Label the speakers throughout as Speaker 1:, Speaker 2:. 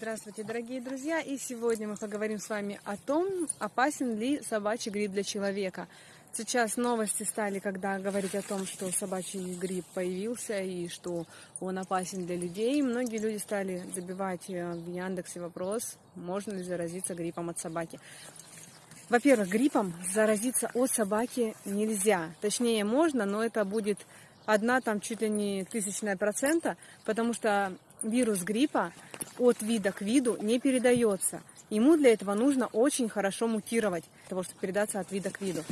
Speaker 1: Здравствуйте, дорогие друзья! И сегодня мы поговорим с вами о том, опасен ли собачий грипп для человека. Сейчас новости стали, когда говорить о том, что собачий грипп появился и что он опасен для людей. Многие люди стали забивать э, в Яндексе вопрос, можно ли заразиться гриппом от собаки. Во-первых, гриппом заразиться от собаки нельзя. Точнее, можно, но это будет одна там чуть ли не тысячная процента, потому что вирус гриппа от вида к виду не передается. Ему для этого нужно очень хорошо мутировать, для того, чтобы передаться от вида к виду.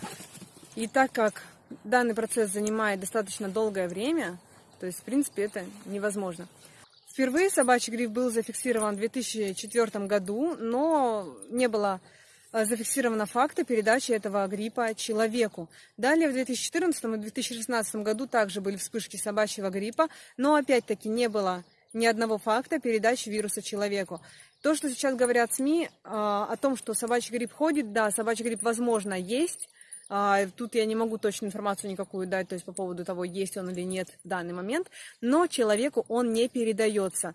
Speaker 1: И так как данный процесс занимает достаточно долгое время, то есть, в принципе, это невозможно. Впервые собачий грипп был зафиксирован в 2004 году, но не было э, зафиксировано факта передачи этого гриппа человеку. Далее в 2014 и 2016 году также были вспышки собачьего гриппа, но опять-таки не было ни одного факта передачи вируса человеку. То, что сейчас говорят СМИ а, о том, что собачий грипп ходит, да, собачий грипп, возможно, есть. А, тут я не могу точную информацию никакую дать, то есть по поводу того, есть он или нет в данный момент, но человеку он не передается.